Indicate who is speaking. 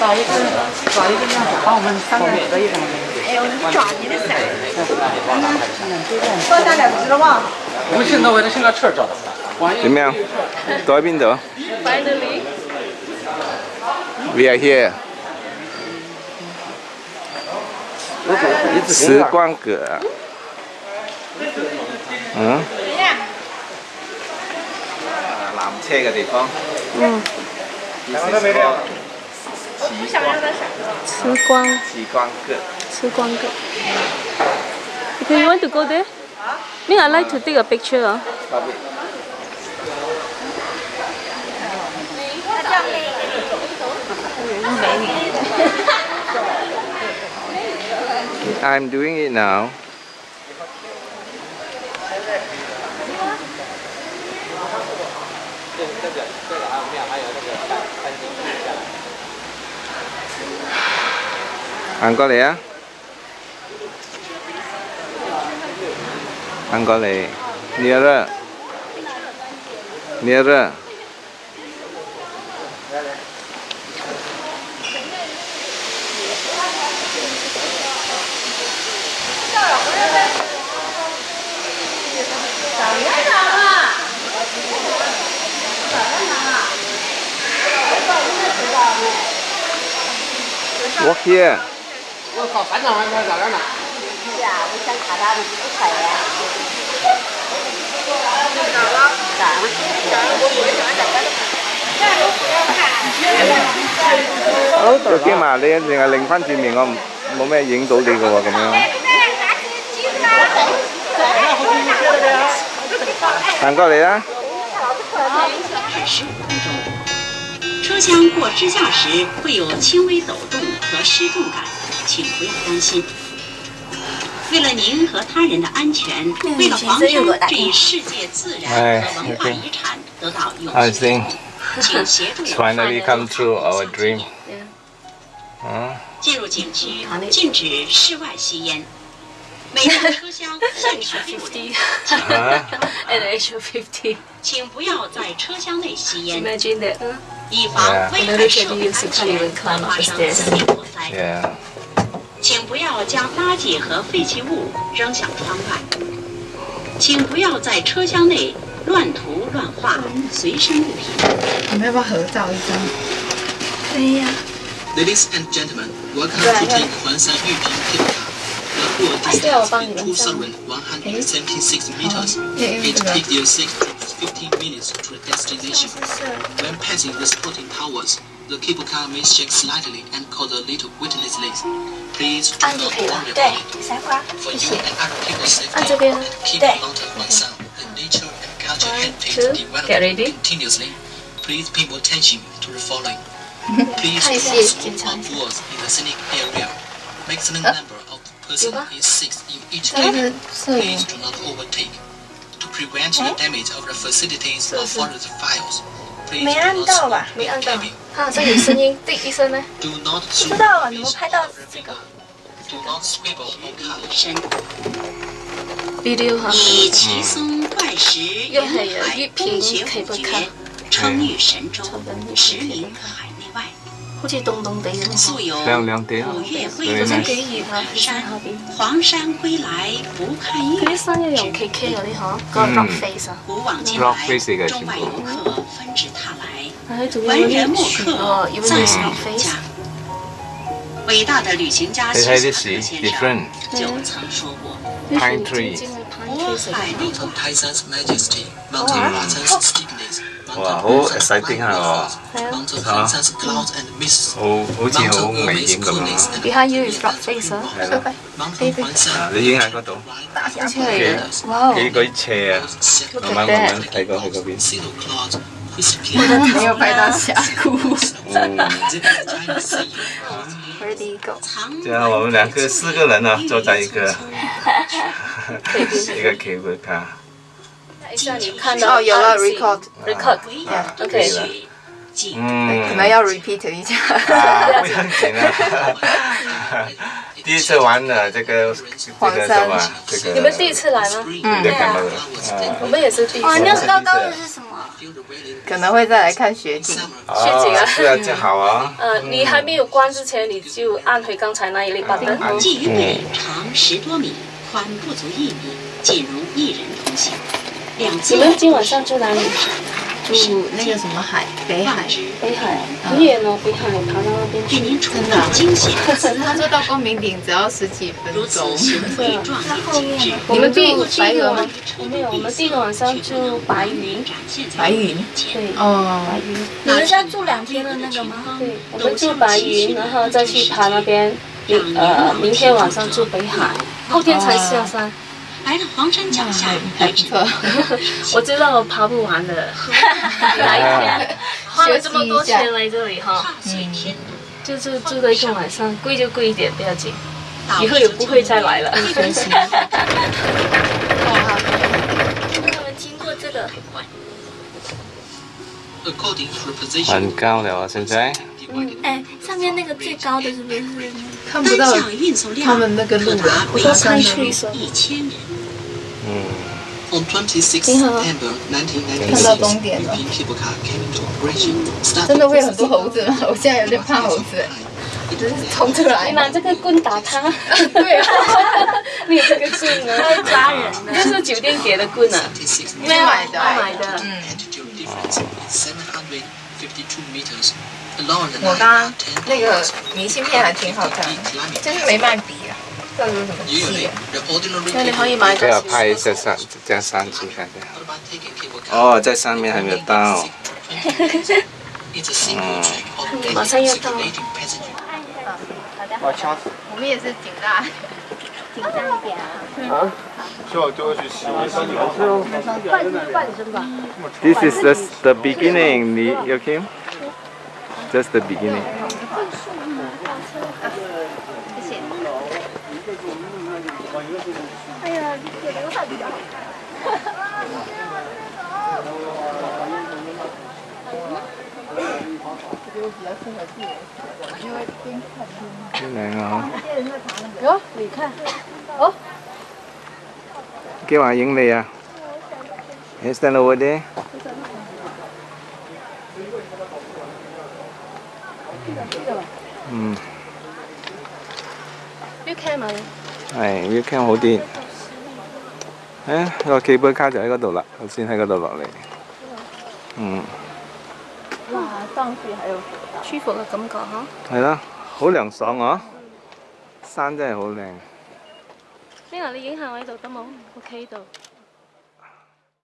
Speaker 1: 找一个，找一个样子，帮我们看看。
Speaker 2: 哎呦，你抓你的
Speaker 1: 噻！
Speaker 3: 我现在为了吃着。
Speaker 4: 怎么样？到一边
Speaker 2: 走。
Speaker 4: Finally，we are here。时光阁。嗯？什么缆车的地方。
Speaker 2: 嗯。你想要的啥歌？
Speaker 5: 时光。
Speaker 4: 时光歌。
Speaker 5: 时光歌。Do you want to go there? Me, I like to take a picture. Huh? I'm doing it now. angkol ya angkol ya Niara. Niara. Walk here.
Speaker 4: Được cái mà đi thì là linh phan chị mình không? Bố mẹ dính tủ đi rồi cũng
Speaker 6: không? Thằng có đấy á? 车厢过支架时会有轻微抖动和失重感，请不要担心。为了您和他人的安全，为了防止这一世界自然和文化遗产得到永续，请协助
Speaker 4: 工作
Speaker 5: 人
Speaker 4: 员。
Speaker 6: 进入景区禁止室外吸烟，每辆车厢限
Speaker 5: 乘50，
Speaker 6: 请不要在车厢内吸烟。以防危险时安全发生，私密火灾，请不要将垃圾和废弃物扔向窗外，请不要在车厢内乱涂乱画、随身物品。
Speaker 1: 我们要不要合照一张？
Speaker 5: 哎呀
Speaker 7: ，Ladies and gentlemen, welcome to the Huangshan Yeping ticket hall. The height is two thousand one hundred seventy-six meters, eight fifty-six. 15 minutes to the destination. When passing the supporting towers, the cable car may shake slightly and cause a little witness Please do not worry about it. For you and other people's safety,
Speaker 5: and
Speaker 7: keep
Speaker 2: of
Speaker 7: one sound, and nature and culture heritage
Speaker 5: developed
Speaker 7: continuously. Please pay more attention to the following. Please
Speaker 5: cross of
Speaker 7: walls in the scenic area. Maximum number of person is six in each cabin. Please do not overtake. 哎，是不是？
Speaker 2: 没按到吧？
Speaker 5: 没按到。好像有声音 第一声呢？
Speaker 2: 知道啊，怎么拍到？
Speaker 6: 以奇松怪石
Speaker 5: 掩
Speaker 6: 海，风雪不绝，称誉神州，驰名海。
Speaker 5: 好见东东得
Speaker 6: 意了，
Speaker 4: 亮亮的
Speaker 6: 意
Speaker 4: 了，
Speaker 6: 人
Speaker 5: 的得黄
Speaker 6: 山归来不看
Speaker 5: 岳，
Speaker 6: 黄
Speaker 5: 山也要 K K 了，哈，搞
Speaker 6: 飞噻，搞
Speaker 4: 飞
Speaker 6: 是
Speaker 4: 个辛苦。
Speaker 6: 中外游客纷至沓
Speaker 5: 来，
Speaker 6: 文人墨客
Speaker 5: 赞
Speaker 6: 不
Speaker 5: 绝
Speaker 6: 口。伟大的旅行家徐霞客先生就曾
Speaker 4: 说
Speaker 6: 过：“五岳归
Speaker 7: 来不看岳。”好玩。
Speaker 4: 哇，好 exciting 係喎，
Speaker 7: 啊，
Speaker 4: 好好似好危險咁
Speaker 7: 啊
Speaker 5: ！Behind you is rock face，
Speaker 4: 你影喺嗰度，
Speaker 5: 哇，
Speaker 4: 幾鬼斜啊！慢慢慢慢睇過去嗰邊，
Speaker 1: 朋友拍到峡谷，
Speaker 7: 哈哈
Speaker 5: 哈哈
Speaker 4: y good，我们兩個四個人啊，坐在一個，一個 K 杯
Speaker 5: 卡。哎，像你看到
Speaker 1: 哦，有了
Speaker 6: record，record，OK，
Speaker 4: 嗯，
Speaker 1: 可能要 repeat 一下，
Speaker 4: 不要紧啊。第一次玩的这个，黄山，这个，
Speaker 5: 你们第一次来吗？
Speaker 4: 嗯，对啊，
Speaker 5: 我们也是第一次。
Speaker 1: 哇，那是刚刚的是什么？可能会再来看雪景，
Speaker 5: 雪景啊，
Speaker 4: 这样就好啊。
Speaker 5: 呃，你还没有关之前，你就按回刚才那一类，把
Speaker 4: 冰啊。
Speaker 6: 鲫鱼尾长十多米，宽不足一米，仅容一人通行。
Speaker 5: 你们今晚上去哪里？
Speaker 1: 住那个什么海，北海。
Speaker 5: 北海很远哦，北海爬到那边去。
Speaker 6: 真的惊险。
Speaker 1: 他说到光明顶只要十几分钟，
Speaker 6: 是 啊，他后面
Speaker 5: 我们住
Speaker 1: 白
Speaker 5: 云。后有，我们第一个晚上住白云，
Speaker 1: 白云
Speaker 5: 对，
Speaker 1: 哦，
Speaker 5: 白云。
Speaker 2: 你们家住两天的那个吗？
Speaker 5: 对，我们住白云，然后再去爬那边。明呃，明天晚上住北海，后天才下山。
Speaker 6: 来了黄山脚下，
Speaker 1: 还 不错。
Speaker 5: 我知道我爬不完的，哪一天，花了这么多钱来这里哈，
Speaker 6: 嗯，
Speaker 5: 就是住了一个晚上，贵就贵一点不要紧，以后也不会再来了，
Speaker 2: 不珍惜。们经过这个，
Speaker 4: 很高了啊！现在。
Speaker 2: 哎，上面那个最高的是不是？
Speaker 1: 看不到他们那个路
Speaker 5: 啊，海拔
Speaker 6: 一千米。
Speaker 4: 嗯。
Speaker 5: 你好。
Speaker 1: 看到终点了。真的会有很多猴子吗？我现在有点怕猴子。冲出来。
Speaker 5: 你拿这个棍打他。
Speaker 1: 对 啊。
Speaker 5: 你这个棍
Speaker 2: 太抓人的。
Speaker 5: 这是酒店给的棍。啊，
Speaker 1: 没买的。我刚刚那个明信片还挺好看，就是没卖笔。这
Speaker 7: 里
Speaker 5: 可以买个。
Speaker 4: 对拍一下山，样山景，看
Speaker 7: 一下。
Speaker 4: 哦，在上面还没有到。
Speaker 7: 嗯，
Speaker 5: 马上要到。
Speaker 7: 啊，好的。
Speaker 1: 我们也是紧张，
Speaker 2: 紧张一点啊。
Speaker 8: 啊？这要要去洗完澡
Speaker 4: 以后，半身半身吧。This is the
Speaker 2: the beginning. 你 okay? Just the beginning.
Speaker 4: là gì
Speaker 5: đó Đẹp không? Ủa,
Speaker 4: Kêu bạn những gì à? Hãy stand over there.
Speaker 5: Ừ. khen mà,
Speaker 4: Này, view khen hổ tiền. 诶，我寄杯卡就喺嗰度啦，我先喺嗰度落嚟。嗯，哇，当时系
Speaker 5: 舒服嘅感觉吓，
Speaker 4: 系啦，好凉爽啊！山真系好靓。
Speaker 5: m i 你影下我喺度得冇？o k 呢度。